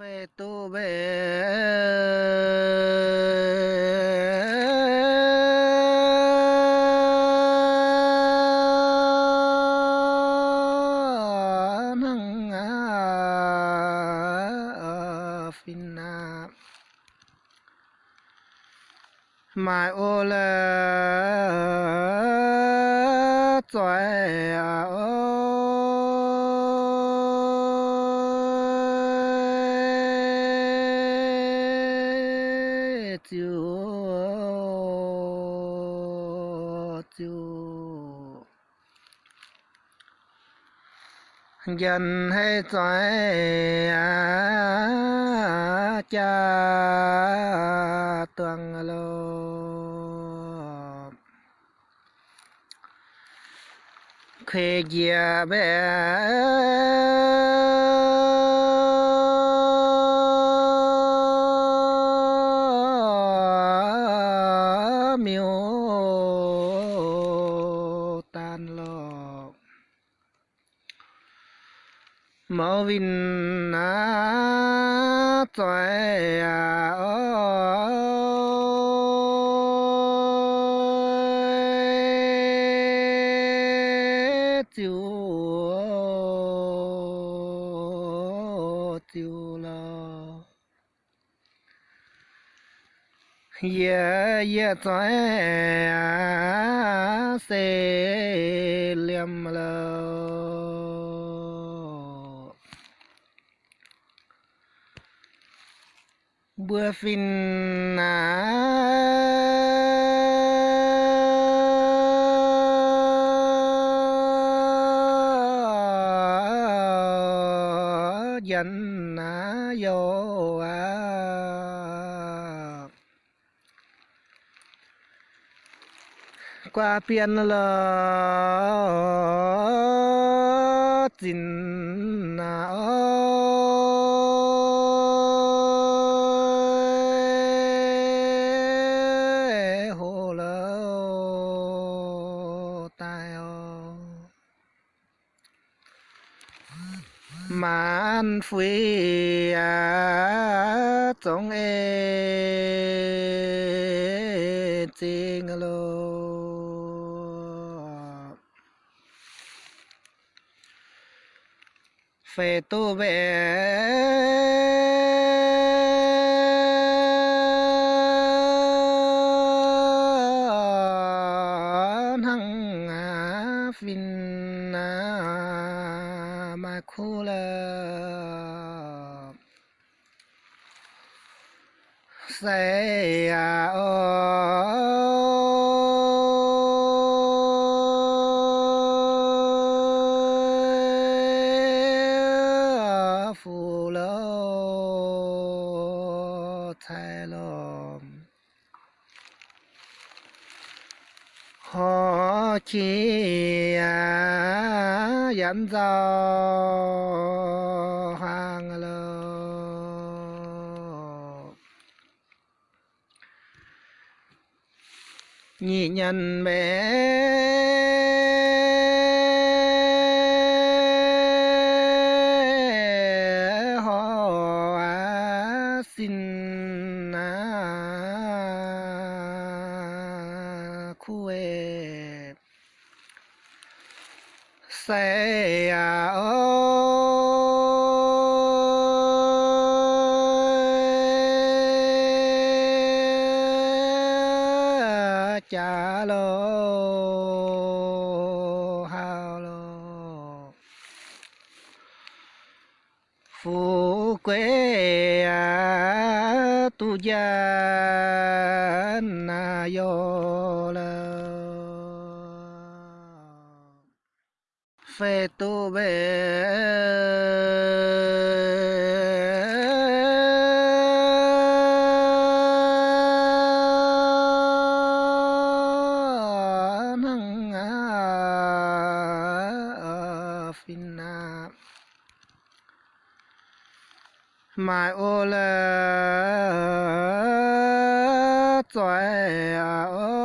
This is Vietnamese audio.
phê tu bê năng phin mai ô la chọi ơi chiều chiều dần hay trái cha tuang lô khê gia bé miêu tan lo mẫu vinh na toại à ơi ye ye toại se liam lo bữa phim à dần à vô à. Qua biên là tin na à, ơi. Hồ lơ tai ô man phi à trong e tình lô. Phê tu về hăng á phin à mà khu lơ say à ô. Thay lom họ chỉ à dẫn giao hàng lô. Nhị nhân bé họ à xin à khu e xe à ơi cha lô hao lô. Phú quê à, tu gia na yo la phê tu bê năng à phin na mai ô la chọi à